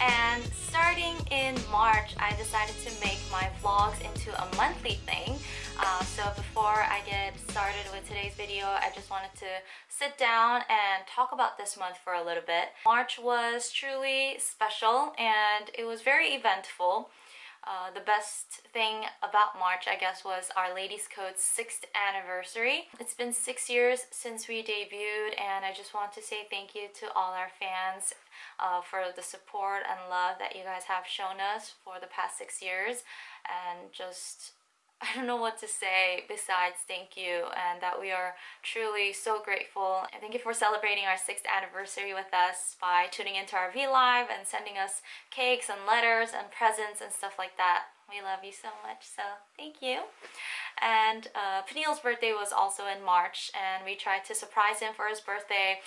And starting in March, I decided to make my vlogs into a monthly thing. Uh, so before I get started with today's video, I just wanted to sit down and talk about this month for a little bit. March was truly special and it was very eventful. Uh, the best thing about March, I guess, was Our Ladies Code's 6th anniversary. It's been six years since we debuted and I just want to say thank you to all our fans uh, for the support and love that you guys have shown us for the past six years and just I don't know what to say besides thank you and that we are truly so grateful. And thank you for celebrating our 6th anniversary with us by tuning into our V Live and sending us cakes and letters and presents and stuff like that. We love you so much, so thank you. And uh, Peniel's birthday was also in March and we tried to surprise him for his birthday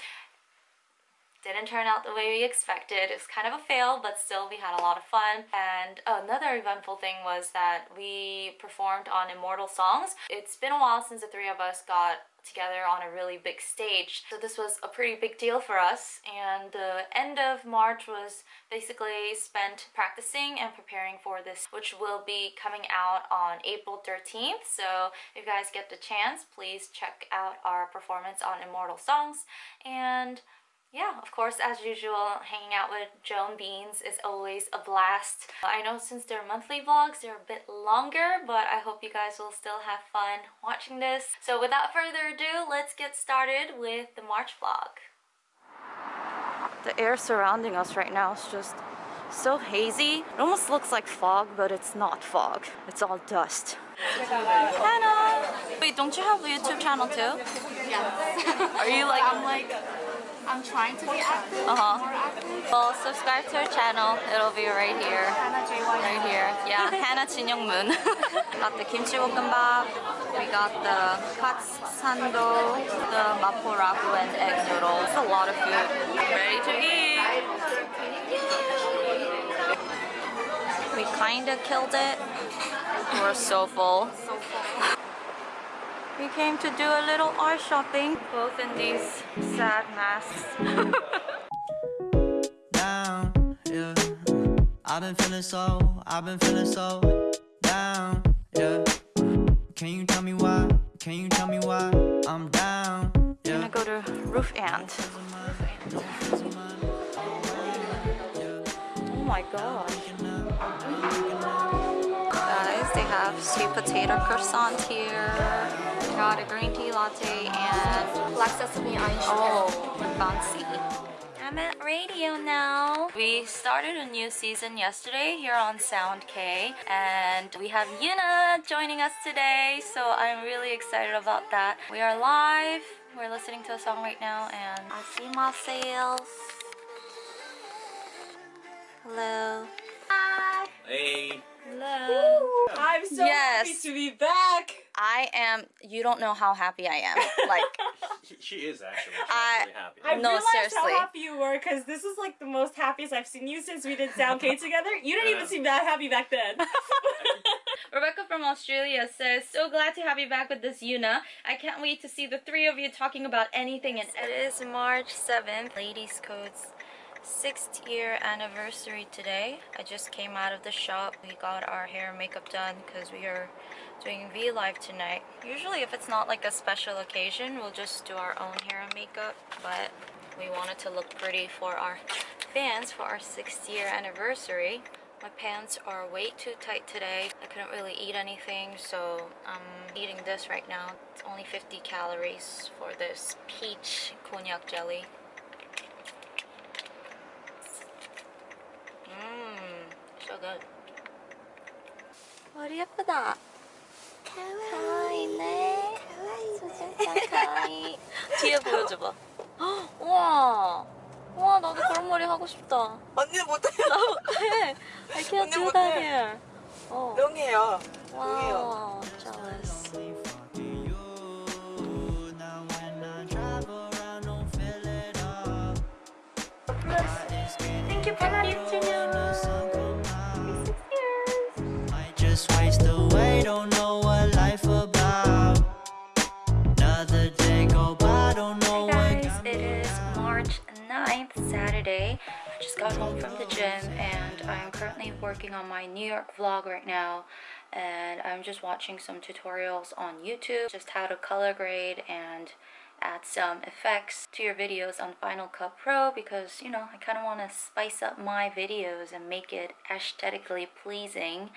didn't turn out the way we expected. It was kind of a fail, but still we had a lot of fun. And another eventful thing was that we performed on Immortal Songs. It's been a while since the three of us got together on a really big stage. So this was a pretty big deal for us and the end of March was basically spent practicing and preparing for this which will be coming out on April 13th. So if you guys get the chance, please check out our performance on Immortal Songs and yeah, of course, as usual, hanging out with Joan Beans is always a blast. I know since they're monthly vlogs, they're a bit longer, but I hope you guys will still have fun watching this. So without further ado, let's get started with the March vlog. The air surrounding us right now is just so hazy. It almost looks like fog, but it's not fog. It's all dust. Hannah! Wait, don't you have a YouTube channel too? Yes. Are you like... I'm like I'm trying to be active, Uh-huh. more active. Well, subscribe to our channel. It'll be right here. Hannah JY. Right here. Yeah, Hannah Moon. got the kimchi bokkeumbap. We got the katsando, the mapo ragu and egg noodles. It's a lot of food. Ready to eat. We kinda killed it. We're so full. We came to do a little art shopping, both in these sad masks. down, yeah. I've been feeling so, I've been feeling so down, yeah. Can you tell me why? Can you tell me why I'm down? Yeah. gonna go to Roof Ant. Oh my god. Guys, they have sweet potato croissant here. We got a green tea latte and Black sesame ice oh, fancy. I'm at radio now. We started a new season yesterday here on Sound K and we have Yuna joining us today so I'm really excited about that. We are live. We're listening to a song right now and I see my sales. Hello. Hi. Hey. Hello. I'm so Yes. happy to be back. I am, you don't know how happy I am. Like, She, she is actually. She's I- really happy. I No, realized seriously. how happy you were because this is like the most happiest I've seen you since we did Sound K together. You didn't even seem that happy back then. Rebecca from Australia says, So glad to have you back with this Yuna. I can't wait to see the three of you talking about anything. And it is March 7th, Ladies Code's sixth year anniversary today. I just came out of the shop. We got our hair and makeup done because we are doing V Live tonight. Usually if it's not like a special occasion, we'll just do our own hair and makeup. But we wanted to look pretty for our fans for our sixth year anniversary. My pants are way too tight today. I couldn't really eat anything, so I'm eating this right now. It's only 50 calories for this peach cognac jelly. Good. 머리 예쁘다. 가와이네. 진짜 가와이. 뒤에 보여줘봐. 헉, 우와. 우와, 나도 그런 머리 하고 싶다. 언니는 못해요. 해. I can't 언니 do 못해. that here. 어. 명예요. Wow, jealous. Vlog right now and I'm just watching some tutorials on YouTube just how to color grade and add some effects to your videos on Final Cut Pro because you know I kind of want to spice up my videos and make it aesthetically pleasing.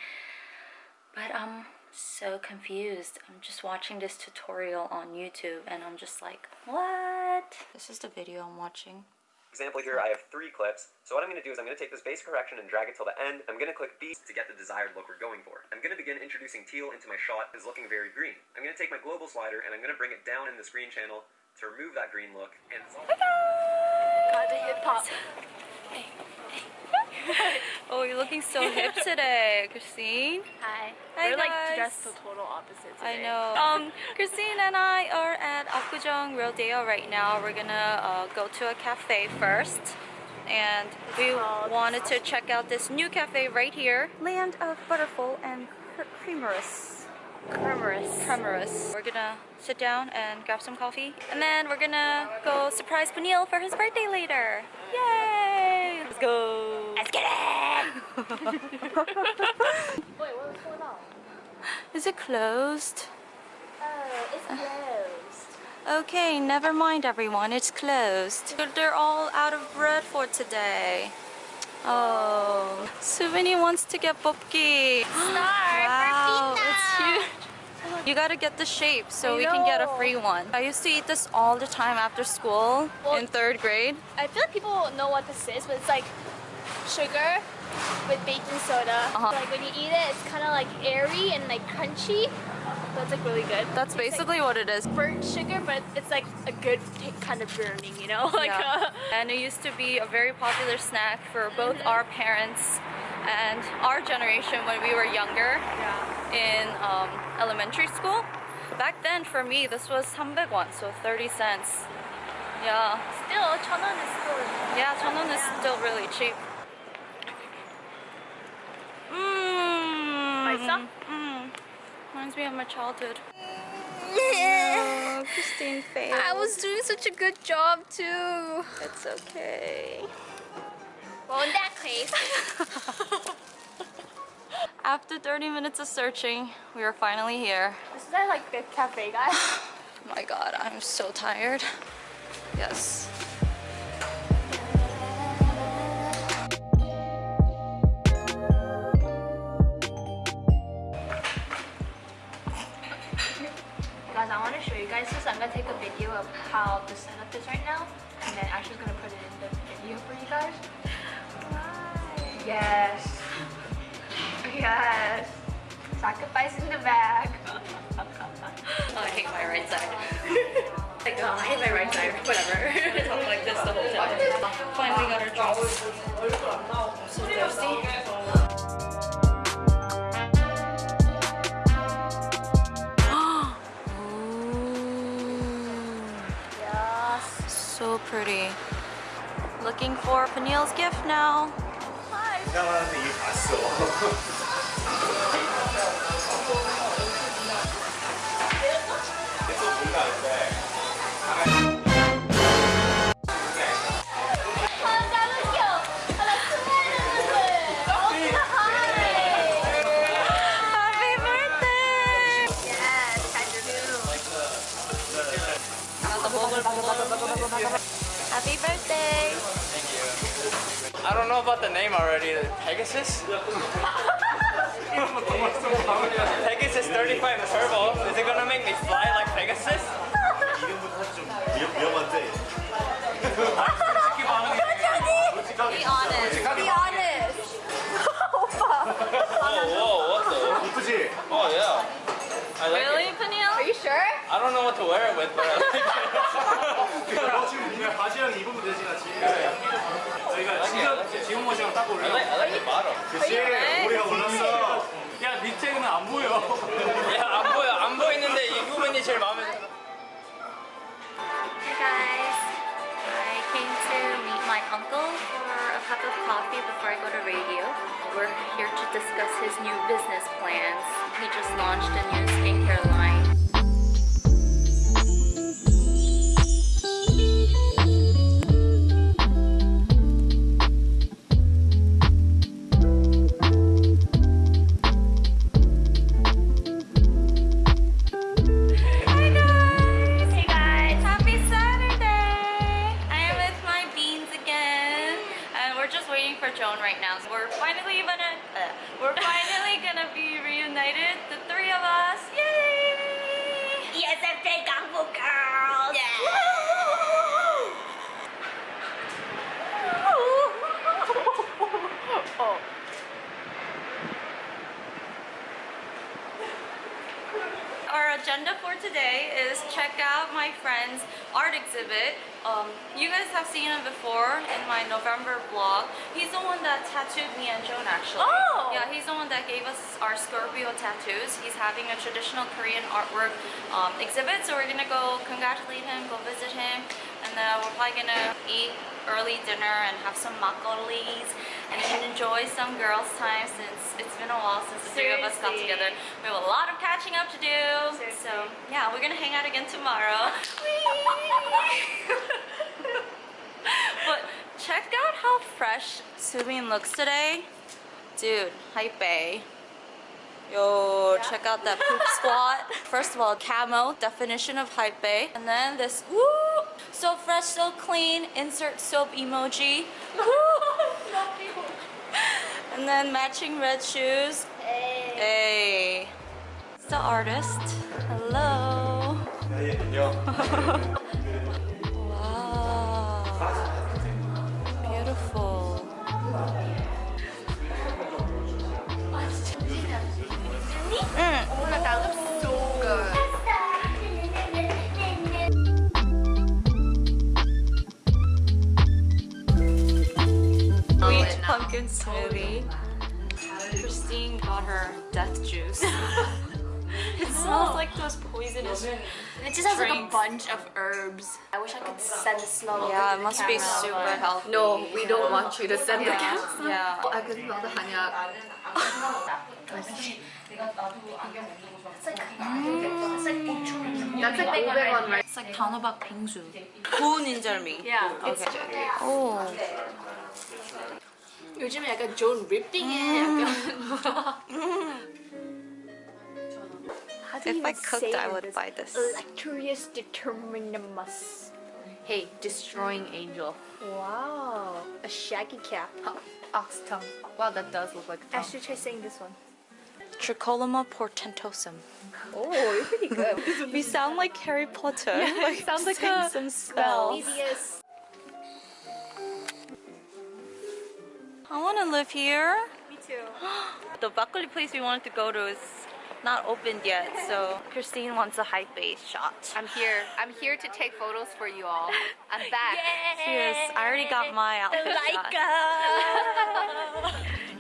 But I'm so confused. I'm just watching this tutorial on YouTube and I'm just like what? This is the video I'm watching example here, I have three clips. So what I'm going to do is I'm going to take this base correction and drag it till the end. I'm going to click B to get the desired look we're going for. I'm going to begin introducing teal into my shot is looking very green. I'm going to take my global slider and I'm going to bring it down in the screen channel to remove that green look. And it's all God, the hip hop. oh you're looking so hip today Christine Hi. Hi, We're like dressed the total opposite I know. Um, Christine and I are at Apgujeong Rodeo right now. We're gonna uh, go to a cafe first. And we wanted to check out this new cafe right here. Land of Butterful and Cre- Creamorous. Creamorous. Creamorous. We're gonna sit down and grab some coffee. And then we're gonna go surprise Peniel for his birthday later. Yay! Let's go! Let's get it! Wait, going on? Is it closed? Oh, it's closed. Okay, never mind everyone, it's closed. They're all out of bread for today. Oh, Suvini wants to get bopki. wow, it's huge. You gotta get the shape so I we can get a free one. I used to eat this all the time after school Well- in third grade. I feel like people know what this is, but it's like sugar with baking soda. Uh-huh. Like when you eat it, it's kind of like airy and like crunchy. That's like really good. That's It's, like, basically what it is. burnt sugar, but it's like a good kind of burning, you know? Like Yeah. uh, and it used to be a very popular snack for both our parents and our generation when we were younger yeah. in um, elementary school. Back then, for me, this was 300 won, so 30 cents. Yeah, still, 천원 is still. yeah, 1,000won is still really cheap. Reminds me of my childhood. Oh, Christine failed. I was doing such a good job too. It's okay. Well, in that case, After 30 minutes of searching, we are finally here. this is like the cafe, guys. Oh my god, I'm so tired. Yes. Of how the setup is right now, and then Ashley's gonna put it in the video for you guys. Yes. Yes. Sacrifice in the bag. Oh, I hate my right side. like, oh, I hate my right side. Whatever. I talk like this the whole time. Finally got our drinks. I'm so thirsty. Pretty. Looking for Peniel's gift now. 이 yeah. I like Really, it. Peniel? Are you sure? I don't know what to wear it with, but I like it. 그냥 바지랑 입으면 되지 같이. 저희가 지금 지금 모시랑 딱 like, I like the bottom. 그치? 우리가 올랐어. 야, 밑에는 안 보여. 야, 안 보여. 안 보이는데 이 부분이 제일 마음에 들어. Hey guys, my uncle for a cup of coffee before I go to radio. We're here to discuss his new business plans. He just launched a new skincare line. Seen him before in my November vlog. He's the one that tattooed me and Joan actually. Oh! Yeah, he's the one that gave us our Scorpio tattoos. He's having a traditional Korean artwork um, exhibit, so we're gonna go congratulate him, go visit him, and then we're probably gonna eat early dinner and have some makgeollis and enjoy some girls' time since it's been a while since the three of us got together. We have a lot of catching up to do. Seriously. So yeah, we're gonna hang out again tomorrow. but check out how fresh Subin looks today. Dude, hypebae. Yo, check out that poop squat. First of all, camo, definition of hypebae. And then this, woo, so fresh, so clean, insert soap emoji. Woo. and then matching red shoes. Hey. hey. It's the artist. Hello. wow. bunch of herbs. I wish I could send the smell over Yeah, to it the must be camera. super healthy. No, we don't want you to send the camera. Yeah. I can smell the hanyak. That's like 500원, right? It's like 단호박 빙수. 구운 인절미. Yeah. It's Okay. 오. 요즘에 약간 존 립딩에 약간 How do you if I cooked, I would buy this. Electrius determinimus. Hey, destroying angel. Wow. A shaggy cap. Oh, Ox tongue. Wow, that does look like a tongue. Ashley, try saying this one. Tricholoma portentosum. Oh, you're pretty good. We sound like Harry Potter. Yeah, like sounds like a some spells. I want to live here. Me too. The broccoli place we wanted to go to is not opened yet, so Christine wants a high base shot. I'm here. I'm here to take photos for you all. I'm back. Cheers. I already got my outfit shot. Uh,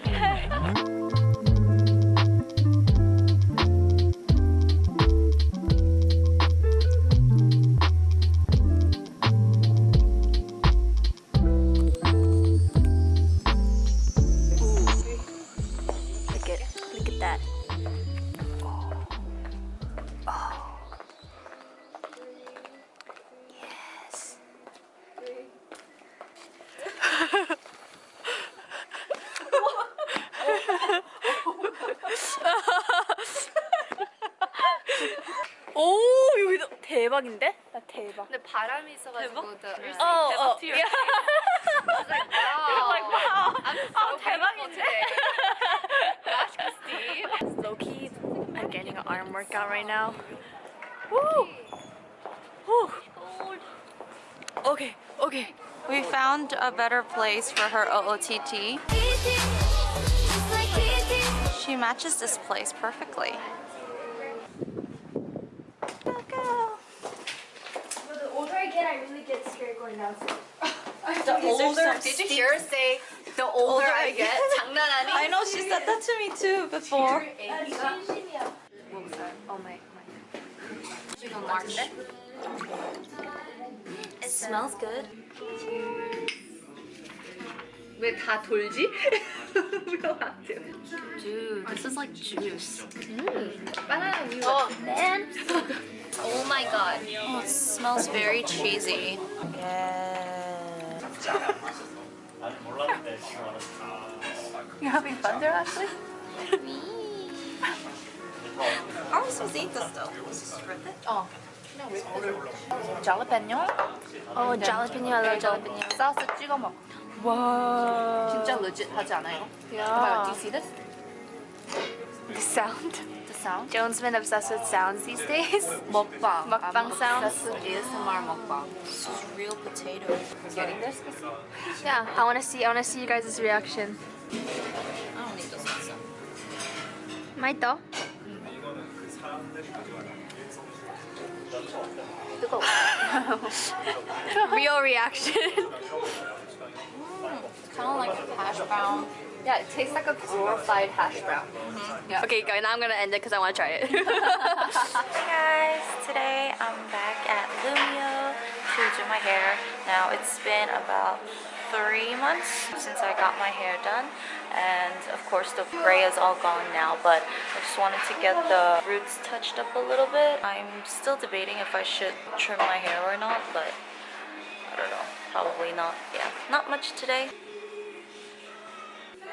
대박. 근데 바람이 있어가지고 대박? The, uh, oh, 대박 oh, to your yeah. I was like, wow. You're like, wow. I'm so oh, grateful today. Gosh, Christine. Low-key, I'm getting an arm workout right now. Woo! Woo! Okay, okay. We found a better place for her OOTD. She matches this place perfectly. I really get scared going downstairs. The older, Did you hear her say the older I get? 장난 아니? I know she said that to me too before. what was that? Oh my my. 지금 March. It smells good. 왜 다 돌지? Dude, this is like juice. 바나나 우유. Oh man. Oh my god. Oh, it smells very cheesy. Yeah. You having fun there, Ashley? I'm supposed to eat this though. Rip it? 어. jalapeno. Oh, jalapeno. I love jalapeno. 소스 찍어 먹. Wow. 진짜 legit 하지 않아요? Oh my god, Yeah. do you see this? The sound. sound? Joan's been obsessed with sounds these days. Mukbang. Mukbang sounds. ASMR mukbang. This is real potato. Getting this? Yeah, I want to see. I want to see you guys' reaction. I don't need those sounds. Maito? Real reaction. mm, kind of like hash brown yeah, it tastes like a glorified hash brown. Mm-hmm. Yeah. Okay, guys, now I'm gonna end it because I want to try it. Hey guys, today I'm back at Lumio to do my hair. Now it's been about three months since I got my hair done and of course the gray is all gone now but I just wanted to get the roots touched up a little bit. I'm still debating if I should trim my hair or not but I don't know, probably not. Yeah, not much today.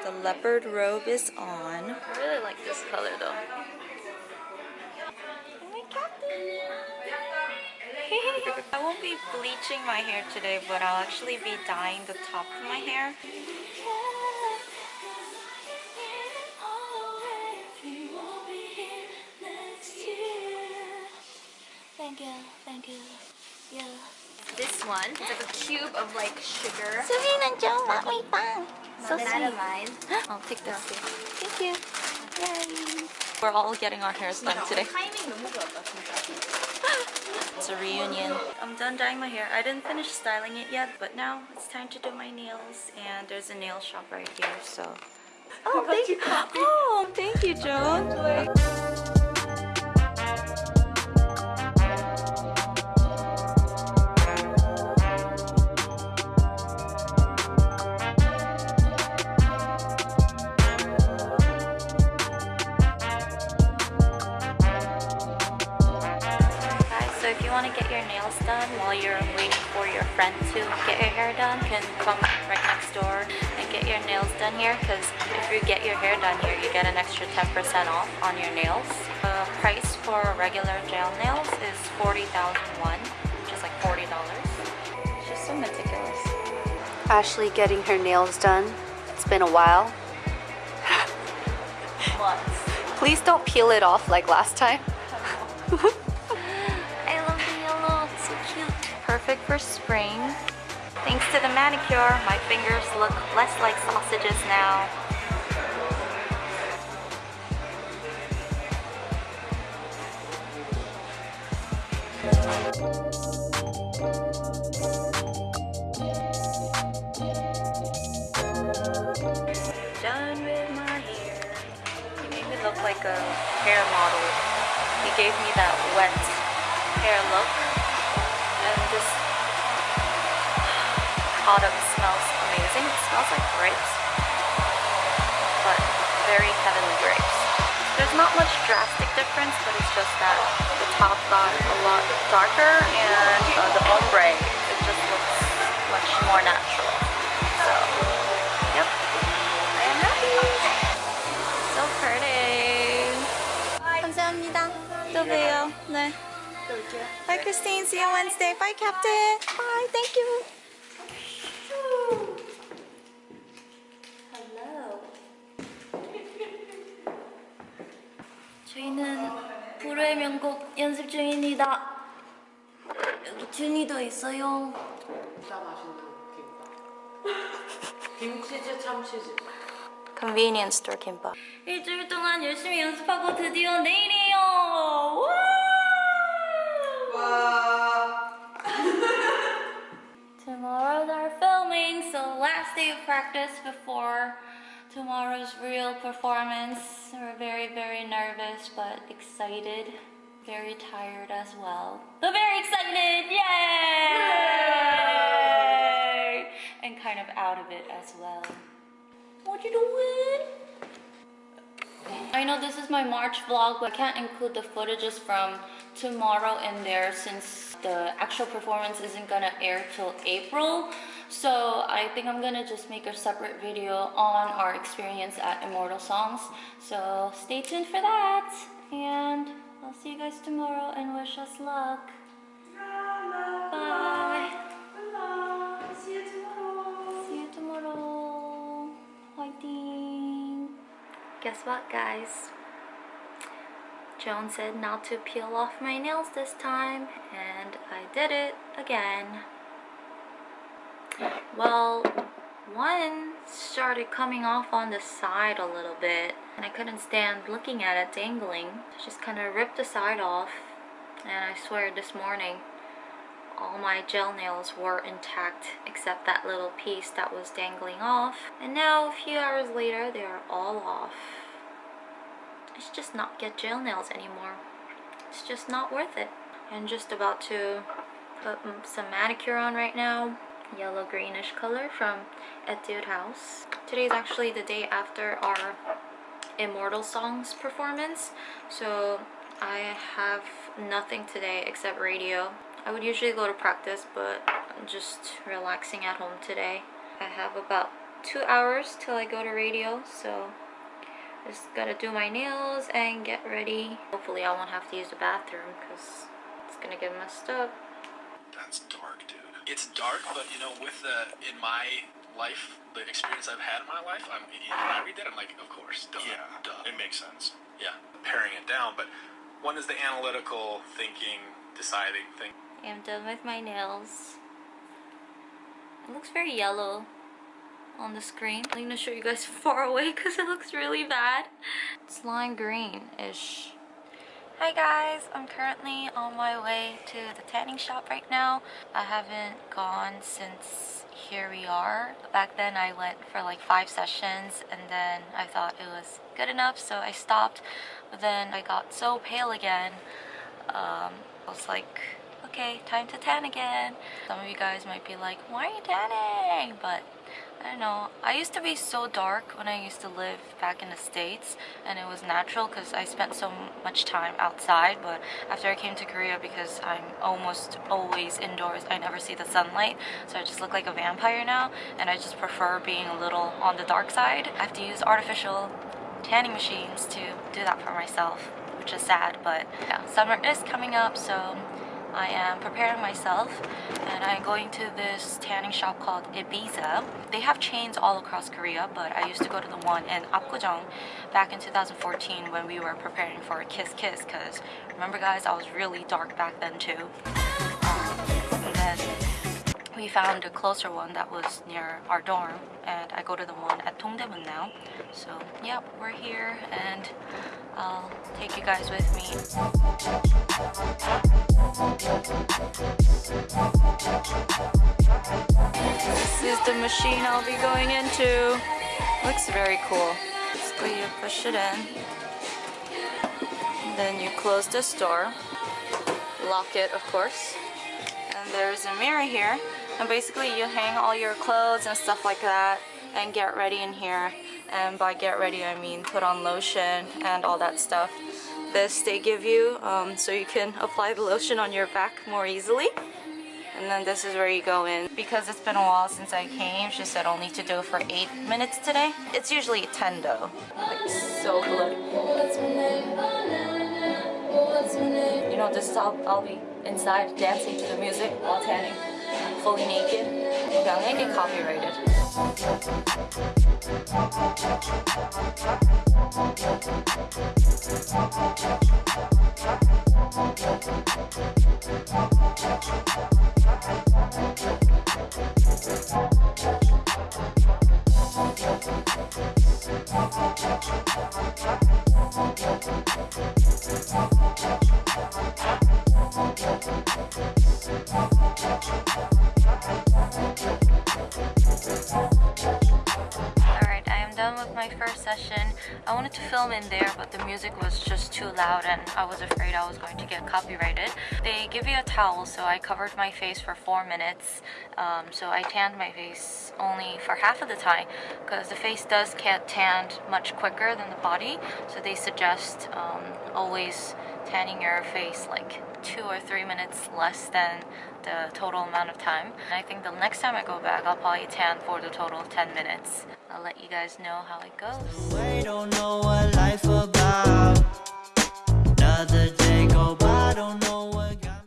The leopard robe is on. I really like this color though. Oh! I won't be bleaching my hair today, but I'll actually be dyeing the top of my hair. Thank you, thank you. Yeah. this one is like a cube of like sugar. Serena Joe me fun. So sweet. I'll take this too. Thank you. Yay. We're all getting our hairs done today. it's a reunion. I'm done dyeing my hair. I didn't finish styling it yet, but now it's time to do my nails. And there's a nail shop right here, so... Oh, thank you. Oh, thank you, Joan. To get your nails done while you're waiting for your friend to get your hair done, you can come right next door and get your nails done here because if you get your hair done here, you get an extra 10% off on your nails. The price for regular gel nails is 40,001, which is like $40. She's so meticulous. Ashley getting her nails done. It's been a while. Please don't peel it off like last time. Perfect for spring. Thanks to the manicure, my fingers look less like sausages now. Done with my hair. He made me look like a hair model. He gave me that wet hair look. product smells amazing. It smells like grapes, but very heavenly grapes. There's not much drastic difference, but it's just that the top got a lot darker and uh, the ombre, it just looks much more natural. So, yep, I am happy. So pretty. 감사합니다. 또 봬요. 네. Bye, Christine. See you Wednesday. Bye, Captain. Bye. Thank you. 저희는 불후의 명곡 연습 중입니다. 여기 준이도 있어요. 김치즈 참치즈 Convenience store 김밥. 일주일 동안 열심히 연습하고 드디어 내일이에요. Tomorrow's our filming, so last day of practice before tomorrow's real performance. We're very, very nervous, but excited. Very tired as well. But very excited! Yay! And kind of out of it as well. What you doing? I know this is my March vlog, but I can't include the footages from tomorrow in there since the actual performance isn't gonna air till April. So I think I'm gonna just make a separate video on our experience at Immortal Songs. So stay tuned for that. And I'll see you guys tomorrow and wish us luck. Bye. See you tomorrow. See you tomorrow. Fighting. Guess what, guys? Joan said not to peel off my nails this time, and I did it again. Well, one started coming off on the side a little bit and I couldn't stand looking at it dangling. I just kind of ripped the side off and I swear this morning all my gel nails were intact except that little piece that was dangling off and now a few hours later they are all off. I should just not get gel nails anymore. It's just not worth it. I'm just about to put some manicure on right now yellow greenish color from Etude House. Today is actually the day after our Immortal Songs performance so I have nothing today except radio. I would usually go to practice but I'm just relaxing at home today. I have about two hours till I go to radio so just gotta do my nails and get ready. Hopefully I won't have to use the bathroom because it's gonna get messed up. That's dark. It's dark, but you know, with the in my life, the experience I've had in my life, I'm when I read that, I'm like, of course, duh, Yeah, duh. it makes sense. Yeah, paring it down, but one is the analytical thinking, deciding thing. I'm done with my nails. It looks very yellow on the screen. I'm gonna show you guys far away because it looks really bad. It's lime green-ish. Hi guys, I'm currently on my way to the tanning shop right now. I haven't gone since here we are. Back then I went for like five sessions and then I thought it was good enough so I stopped. But then I got so pale again. Um, I was like, okay, time to tan again. Some of you guys might be like, why are you tanning? But I don't know. I used to be so dark when I used to live back in the States and it was natural because I spent so much time outside but after I came to Korea because I'm almost always indoors I never see the sunlight so I just look like a vampire now and I just prefer being a little on the dark side. I have to use artificial tanning machines to do that for myself which is sad but yeah summer is coming up so I am preparing myself and I'm going to this tanning shop called Ibiza. They have chains all across Korea, but I used to go to the one in Apgujeong back in 2014 when we were preparing for Kiss Kiss because remember guys, I was really dark back then too. Um, we found a closer one that was near our dorm and I go to the one at Dongdaemun now. So yeah, we're here and I'll take you guys with me. This is the machine I'll be going into. Looks very cool. Basically you push it in. Then you close this door. Lock it of course. And there's a mirror here. And basically you hang all your clothes and stuff like that and get ready in here. And by get ready I mean put on lotion and all that stuff. This they give you um, so you can apply the lotion on your back more easily. And then this is where you go in. Because it's been a while since I came, she said only to do for 8 minutes today. It's usually 10 though. Like so good. You know, this is how I'll be inside dancing to the music while tanning. Fully naked. Okay, I'm gonna get copyrighted. I wanted to film in there, but the music was just too loud and I was afraid I was going to get copyrighted. They give you a towel, so I covered my face for 4 minutes. Um, so I tanned my face only for half of the time because the face does get tanned much quicker than the body. So they suggest um, always tanning your face like two or three minutes less than the total amount of time. And I think the next time I go back, I'll probably tan for the total 10 minutes. I'll let you guys know how it goes.